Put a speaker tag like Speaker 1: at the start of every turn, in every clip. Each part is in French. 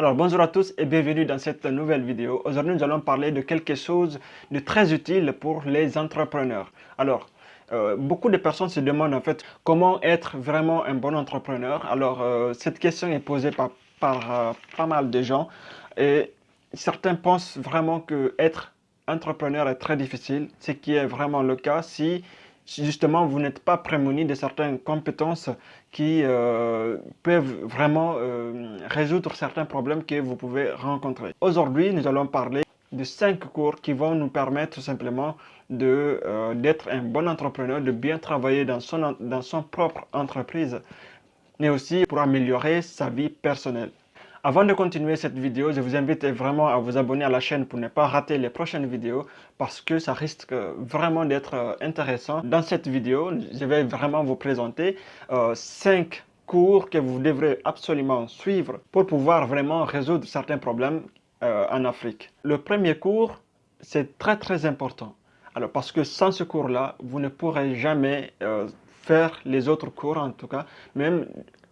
Speaker 1: Alors bonjour à tous et bienvenue dans cette nouvelle vidéo. Aujourd'hui nous allons parler de quelque chose de très utile pour les entrepreneurs. Alors euh, beaucoup de personnes se demandent en fait comment être vraiment un bon entrepreneur. Alors euh, cette question est posée par, euh, pas mal de gens et certains pensent vraiment que être entrepreneur est très difficile, ce qui est vraiment le cas si justement vous n'êtes pas prémuni de certaines compétences qui euh, peuvent vraiment euh, résoudre certains problèmes que vous pouvez rencontrer. Aujourd'hui, nous allons parler de cinq cours qui vont nous permettre simplement euh, d'être un bon entrepreneur, de bien travailler dans son propre entreprise, mais aussi pour améliorer sa vie personnelle. Avant de continuer cette vidéo, je vous invite vraiment à vous abonner à la chaîne pour ne pas rater les prochaines vidéos parce que ça risque vraiment d'être euh, intéressant. Dans cette vidéo, je vais vraiment vous présenter 5 euh, cours que vous devrez absolument suivre pour pouvoir vraiment résoudre certains problèmes euh, en Afrique. Le premier cours, c'est très très important. Alors parce que sans ce cours-là, vous ne pourrez jamais faire les autres cours en tout cas, même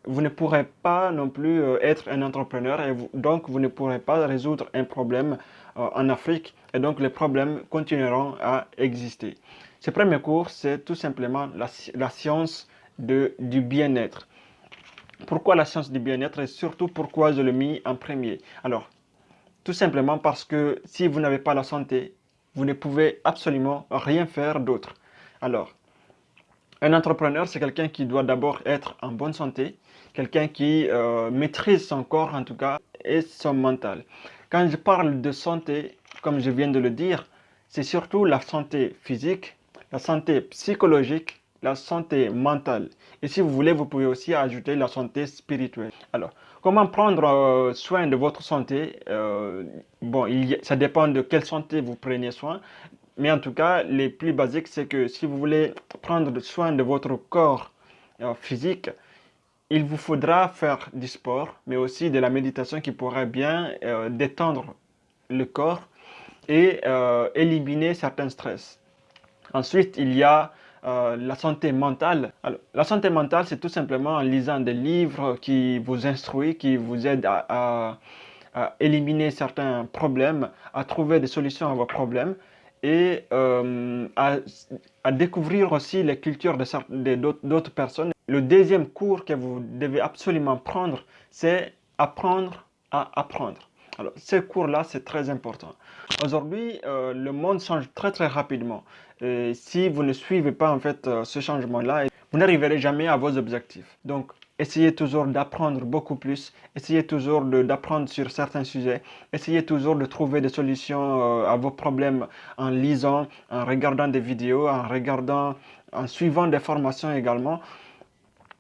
Speaker 1: vous ne pourrez pas non plus euh, être un entrepreneur et donc vous ne pourrez pas résoudre un problème euh, en Afrique et donc les problèmes continueront à exister. Ce premier cours, c'est tout simplement la, science du bien-être. Pourquoi la science du bien-être et surtout pourquoi je l'ai mis en premier? Alors, tout simplement parce que si vous n'avez pas la santé, vous ne pouvez absolument rien faire d'autre. Alors, un entrepreneur, c'est quelqu'un qui doit d'abord être en bonne santé, quelqu'un qui euh, maîtrise son corps en tout cas et son mental. Quand je parle de santé, comme je viens de le dire, c'est surtout la santé physique, la santé psychologique, la santé mentale. Et si vous voulez, vous pouvez aussi ajouter la santé spirituelle. Alors, comment prendre euh, soin de votre santé? Euh, Bon, ça dépend de quelle santé vous prenez soin. Mais en tout cas, les plus basiques, c'est que si vous voulez prendre soin de votre corps physique, il vous faudra faire du sport, mais aussi de la méditation qui pourrait bien euh, détendre le corps et euh, éliminer certains stress. Ensuite, il y a euh, la santé mentale. la santé mentale, c'est tout simplement en lisant des livres qui vous instruisent, qui vous aident à, éliminer certains problèmes, à trouver des solutions à vos problèmes et à, découvrir aussi les cultures d'autres personnes le deuxième cours que vous devez absolument prendre, c'est apprendre à apprendre. Alors, ce cours-là, c'est très important. Aujourd'hui, euh, le monde change très très rapidement. Si vous ne suivez pas en fait euh, ce changement-là, vous n'arriverez jamais à vos objectifs. Donc, essayez toujours d'apprendre beaucoup plus. Essayez toujours d'apprendre sur certains sujets. Essayez toujours de trouver des solutions euh, à vos problèmes en lisant, en regardant des vidéos, en regardant, en suivant des formations également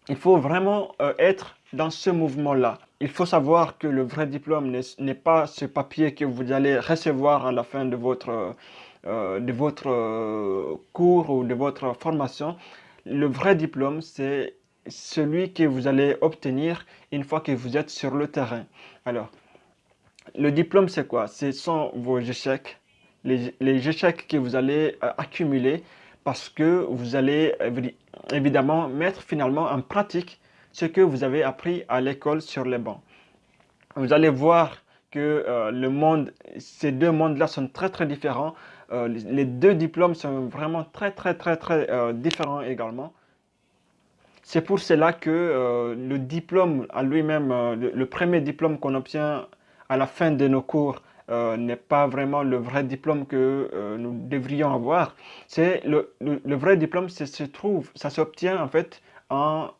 Speaker 1: il faut vraiment euh, être dans ce mouvement-là. Il faut savoir que le vrai diplôme n'est pas ce papier que vous allez recevoir à la fin de votre, euh, de votre cours ou de votre formation. Le vrai diplôme, c'est celui que vous allez obtenir une fois que vous êtes sur le terrain. Alors, le diplôme, c'est quoi? Ce sont vos échecs, les, échecs que vous allez accumuler parce que vous allez évidemment mettre finalement en pratique ce que vous avez appris à l'école sur les bancs. Vous allez voir que euh, le monde, ces deux mondes-là sont très très différents. Euh, les deux diplômes sont vraiment très très très très euh, différents également. C'est pour cela que le diplôme à lui-même, le, premier diplôme qu'on obtient à la fin de nos cours n'est pas vraiment le vrai diplôme que nous devrions avoir. Le, vrai diplôme, se trouve, ça s'obtient en fait en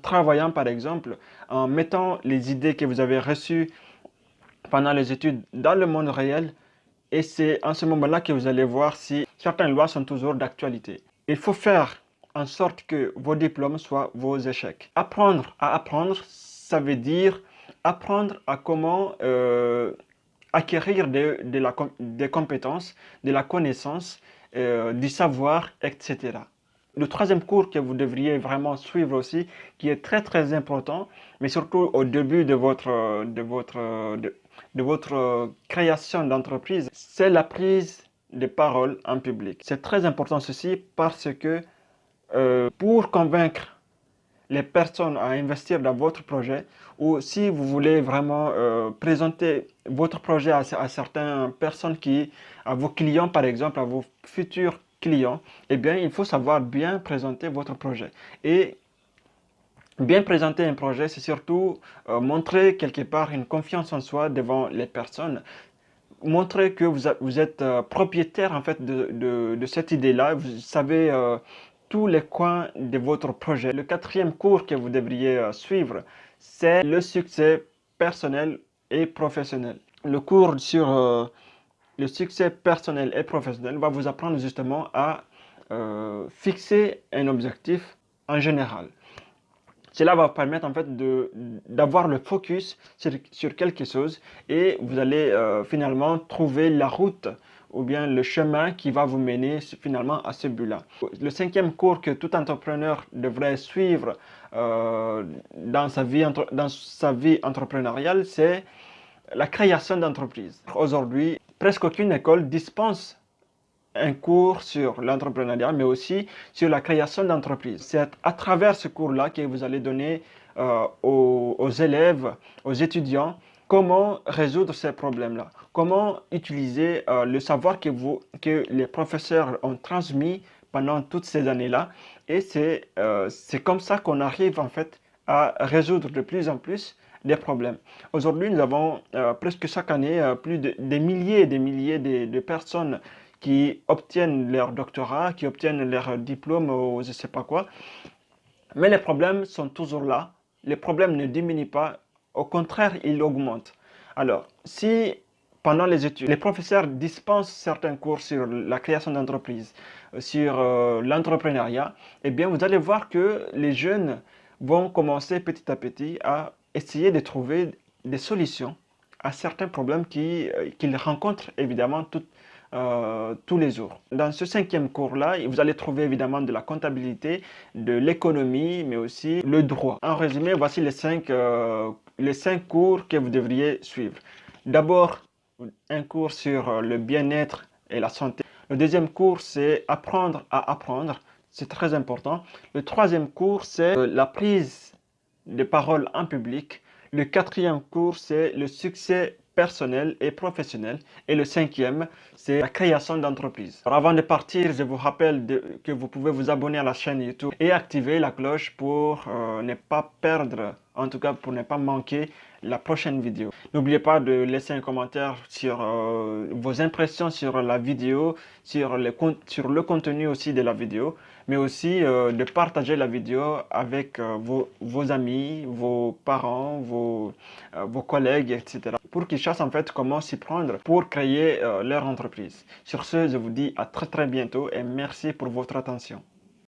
Speaker 1: travaillant par exemple, en mettant les idées que vous avez reçues pendant les études dans le monde réel et c'est en ce moment-là que vous allez voir si certaines lois sont toujours d'actualité. Il faut faire en sorte que vos diplômes soient vos échecs. Apprendre à apprendre, ça veut dire apprendre à comment euh, acquérir des compétences, de la connaissance, euh, du savoir, etc. Le troisième cours que vous devriez vraiment suivre aussi, qui est très très important, mais surtout au début de votre, de votre, de, votre création d'entreprise, c'est la prise de parole en public. C'est très important ceci parce que euh, pour convaincre les personnes à investir dans votre projet ou si vous voulez vraiment euh, présenter votre projet à, certaines personnes qui, à vos clients par exemple, à vos futurs clients, eh bien, il faut savoir bien présenter votre projet. Et bien présenter un projet, c'est surtout euh, montrer quelque part une confiance en soi devant les personnes montrer que vous, êtes propriétaire en fait de, de, cette idée-là, vous savez tous les coins de votre projet. Le quatrième cours que vous devriez euh, suivre, c'est le succès personnel et professionnel. Le cours sur euh, le succès personnel et professionnel va vous apprendre justement à euh, fixer un objectif en général. Cela va vous permettre en fait d'avoir le focus sur, quelque chose et vous allez finalement trouver la route ou bien le chemin qui va vous mener finalement à ce but-là. Le cinquième cours que tout entrepreneur devrait suivre euh, dans, sa vie, dans sa vie entrepreneuriale, c'est la création d'entreprise. Aujourd'hui, presque aucune école dispense un cours sur l'entrepreneuriat, mais aussi sur la création d'entreprise. C'est à travers ce cours-là que vous allez donner euh, aux élèves, aux étudiants, comment résoudre ces problèmes-là, comment utiliser euh, le savoir que, vous, que les professeurs ont transmis pendant toutes ces années-là? Et c'est euh, comme ça qu'on arrive en fait à résoudre de plus en plus des problèmes. Aujourd'hui, nous avons euh, presque chaque année plus de des milliers et des milliers de, personnes qui obtiennent leur doctorat, qui obtiennent leur diplôme ou je ne sais pas quoi. Mais les problèmes sont toujours là. Les problèmes ne diminuent pas, au contraire, il augmente. Alors, si pendant les études, les professeurs dispensent certains cours sur la création d'entreprise, euh, sur euh, l'entrepreneuriat, eh bien, vous allez voir que les jeunes vont commencer petit à petit à essayer de trouver des solutions à certains problèmes euh, qu'ils rencontrent évidemment tous les jours. Dans ce cinquième cours-là, vous allez trouver évidemment de la comptabilité, de l'économie, mais aussi le droit. En résumé, voici les cinq les cinq cours que vous devriez suivre. D'abord, un cours sur euh, le bien-être et la santé. Le deuxième cours, c'est apprendre à apprendre. C'est très important. Le troisième cours, c'est euh, la prise de parole en public. Le quatrième cours, c'est le succès personnel et professionnel. Et le cinquième, c'est la création d'entreprise. Avant de partir, je vous rappelle que vous pouvez vous abonner à la chaîne YouTube et activer la cloche pour euh, ne pas perdre, en tout cas pour ne pas manquer la prochaine vidéo. N'oubliez pas de laisser un commentaire sur euh, vos impressions sur la vidéo, sur, sur le contenu aussi de la vidéo, mais aussi euh, de partager la vidéo avec euh, vos, amis, vos parents, vos, vos collègues, etc. pour qu'ils sachent en fait comment s'y prendre pour créer leur entreprise. Sur ce, je vous dis à très très bientôt et merci pour votre attention.